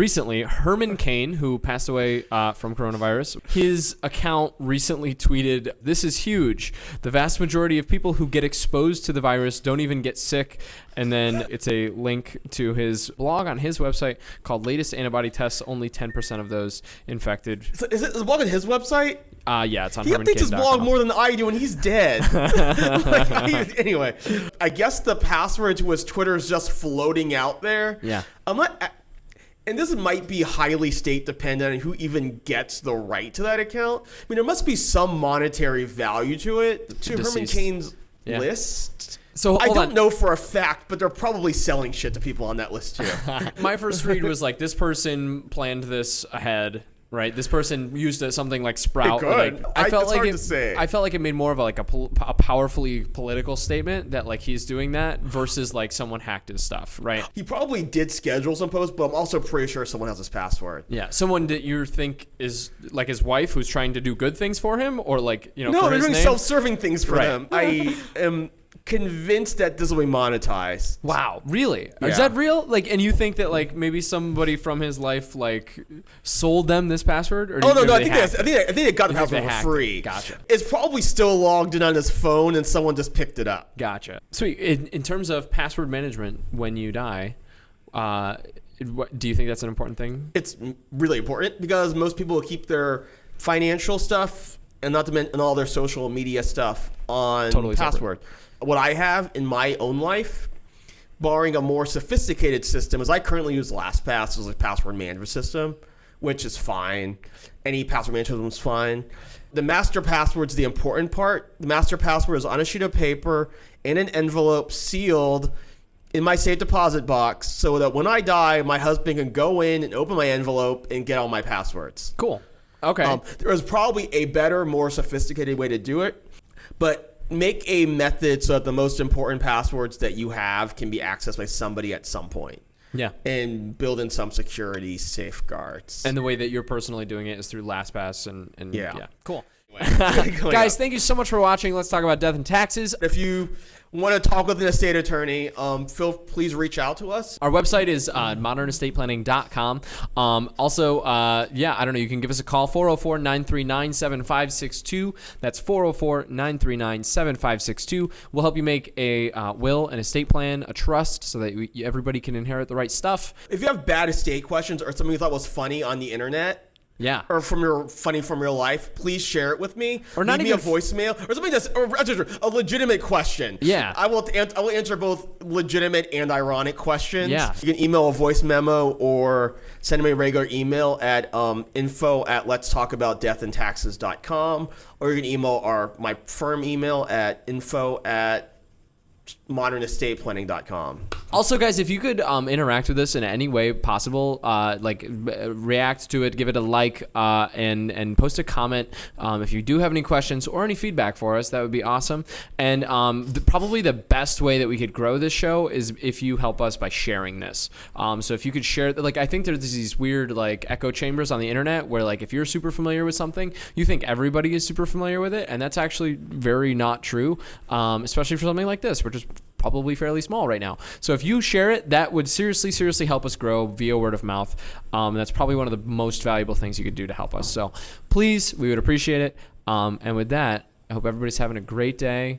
recently, Herman Cain, who passed away uh, from coronavirus, his account recently tweeted, "This is huge. The vast majority of people who get exposed to the virus don't even get sick." And then it's a link to his blog on his website called "Latest Antibody Tests." Only 10% of those infected. So is it is the blog on his website? Uh, yeah, it's on. He updates his blog more than I do, and he's dead. Like, I- anyway, I guess the password to his Twitter is just floating out there. Yeah. I'm not. And this might be highly state dependent on who even gets the right to that account. I mean, there must be some monetary value to it to Herman Deceased. Cain's Yeah. list. So I don't on. know for a fact, but they're probably selling shit to people on that list too. My first read was like this person planned this ahead, right? This person used a, something like Sprout. Could. Like, I- I felt it's like hard it, to say. I felt like it made more of a, like a, pol- a powerfully political statement that like he's doing that versus like someone hacked his stuff, right? he probably did schedule some posts, but I'm also pretty sure someone has his password. Yeah, someone that you think is like his wife who's trying to do good things for him, or like you know, No, for they're his doing name? self-serving things for Right. them. I am convinced that this will be monetized. Wow, really? Yeah. Is that real? Like, and you think that like maybe somebody from his life like sold them this password? Or Oh no, no, I think they, I think they, I think they got the password for it. free. Gotcha. It's probably still logged in on his phone, and someone just picked it up. Gotcha. Sweet. In, in terms of password management when you die, uh, what, do you think that's an important thing? It's really important because most people will keep their financial stuff and not to mention all their social media stuff on Totally separate. password. What I have in my own life, barring a more sophisticated system, is I currently use LastPass as a password management system, which is fine. Any password management system is fine. The master password's the important part. The master password is on a sheet of paper in an envelope sealed in my safe deposit box so that when I die, my husband can go in and open my envelope and get all my passwords. Cool. Okay. Um, there is probably a better, more sophisticated way to do it, but make a method so that the most important passwords that you have can be accessed by somebody at some point, yeah. and build in some security safeguards. And the way that you're personally doing it is through LastPass and, and Yeah. yeah. Cool. Going Guys, up. thank you so much for watching. Let's talk about death and taxes. if you want to talk with an estate attorney, um, Phil, please reach out to us. Our website is uh, modernestateplanning.com. Um, also, uh, yeah, I don't know. You can give us a call 404 939 7562. That's 404 939 7562. We'll help you make a uh, will, an estate plan, a trust so that we, everybody can inherit the right stuff. If you have bad estate questions or something you thought was funny on the internet, Yeah. or from your funny from real life, please share it with me. Or not Leave me a voicemail or something that's or, a legitimate question. Yeah. I will I will answer both legitimate and ironic questions. Yeah. you can email a voice memo or send me a regular email at um, info at let's talk about death and taxes.com or you can email our my firm email at info at modernestateplanning.com. Also, guys, if you could um, interact with us in any way possible, uh, like react to it, give it a like, uh, and and post a comment. Um, if you do have any questions or any feedback for us, that would be awesome. And um, the, probably the best way that we could grow this show is if you help us by sharing this. Um, so if you could share, like I think there's these weird like echo chambers on the internet where like if you're super familiar with something, you think everybody is super familiar with it, and that's actually very not true. Um, especially for something like this, which is probably fairly small right now. So if you share it, that would seriously, seriously help us grow via word of mouth. Um, that's probably one of the most valuable things you could do to help us. So please, we would appreciate it. Um, and with that, I hope everybody's having a great day.